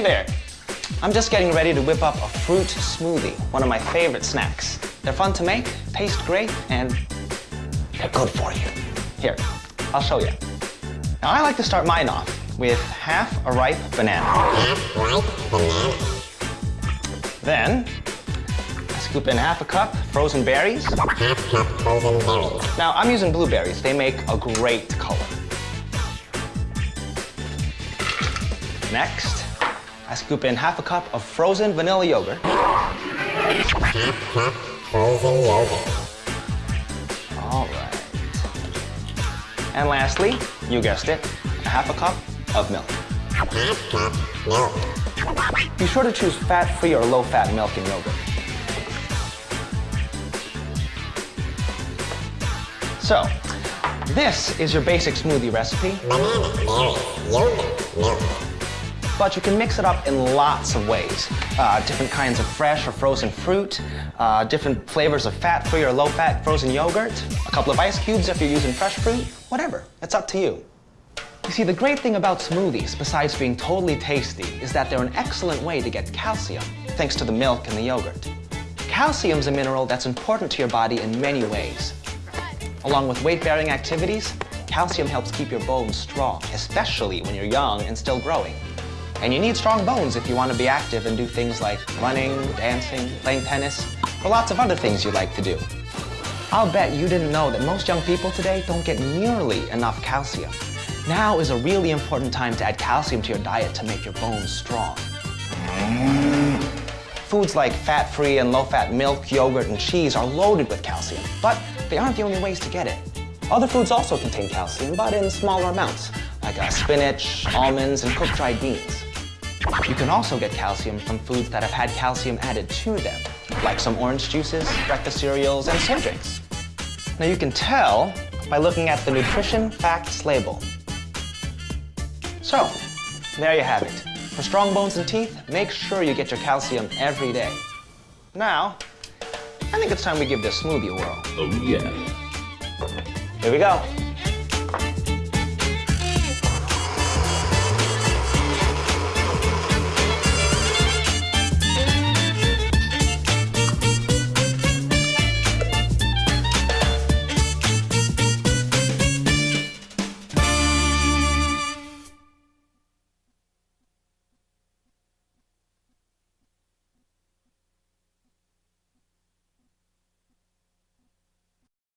Hey there. I'm just getting ready to whip up a fruit smoothie, one of my favorite snacks. They're fun to make, taste great, and they're good for you. Here, I'll show you. Now I like to start mine off with half a ripe banana. Half ripe banana. Then, I scoop in half a cup frozen berries. Half cup frozen berries. Now I'm using blueberries. They make a great color. Next, I scoop in half a cup of frozen vanilla yogurt. All right. And lastly, you guessed it, a half a cup of milk. Be sure to choose fat-free or low-fat milk and yogurt. So, this is your basic smoothie recipe, Banana, berries, yogurt, milk. But you can mix it up in lots of ways. Uh, different kinds of fresh or frozen fruit, uh, different flavors of fat-free or low-fat frozen yogurt, a couple of ice cubes if you're using fresh fruit, whatever. It's up to you. You see, the great thing about smoothies, besides being totally tasty, is that they're an excellent way to get calcium, thanks to the milk and the yogurt. Calcium's a mineral that's important to your body in many ways. Along with weight-bearing activities, calcium helps keep your bones strong, especially when you're young and still growing. And you need strong bones if you want to be active and do things like running, dancing, playing tennis, or lots of other things you like to do. I'll bet you didn't know that most young people today don't get nearly enough calcium. Now is a really important time to add calcium to your diet to make your bones strong. Foods like fat-free and low-fat milk, yogurt, and cheese are loaded with calcium, but they aren't the only ways to get it. Other foods also contain calcium, but in smaller amounts, like uh, spinach, almonds, and cooked dried beans. You can also get calcium from foods that have had calcium added to them, like some orange juices, breakfast cereals, and soy drinks. Now you can tell by looking at the nutrition facts label. So, there you have it. For strong bones and teeth, make sure you get your calcium every day. Now, I think it's time we give this smoothie a whirl. Oh yeah. Here we go.